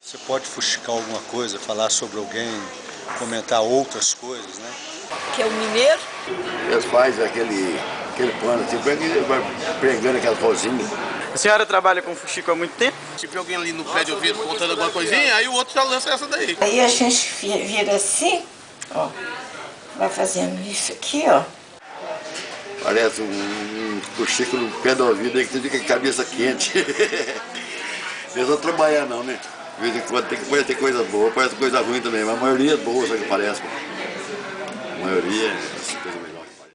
Você pode fuxicar alguma coisa, falar sobre alguém, comentar outras coisas, né? Que é o mineiro. Eles fazem aquele, aquele pano assim, vai pregando aquelas rosinhas. A senhora trabalha com fuxico há muito tempo? Se vê alguém ali no pé de ouvido contando alguma coisinha, aí o outro já lança essa daí. Aí a gente vira assim, ó. Vai fazendo isso aqui, ó. Parece um, um fuxico no pé do ouvido aí que você fica com a cabeça quente. Eles não trabalhar não, né? De vez em quando tem, pode ter coisa boa, pode ter coisa ruim também, mas a maioria é boa, só que parece. A maioria é